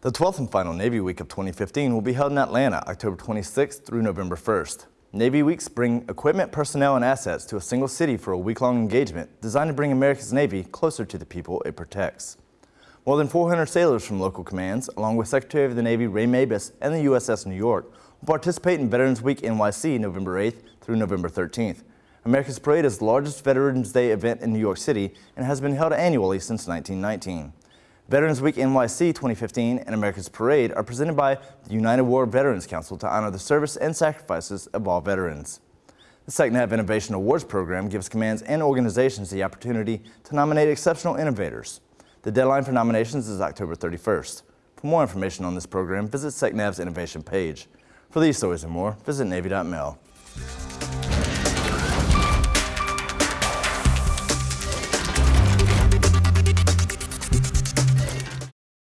The 12th and final Navy Week of 2015 will be held in Atlanta October 26th through November 1st. Navy Weeks bring equipment, personnel, and assets to a single city for a week-long engagement designed to bring America's Navy closer to the people it protects. More than 400 sailors from local commands, along with Secretary of the Navy Ray Mabus and the USS New York, will participate in Veterans Week NYC November 8th through November 13th. America's Parade is the largest Veterans Day event in New York City and has been held annually since 1919. Veterans Week NYC 2015 and America's Parade are presented by the United War Veterans Council to honor the service and sacrifices of all veterans. The SecNav Innovation Awards program gives commands and organizations the opportunity to nominate exceptional innovators. The deadline for nominations is October 31st. For more information on this program, visit SecNav's innovation page. For these stories and more, visit Navy.mil.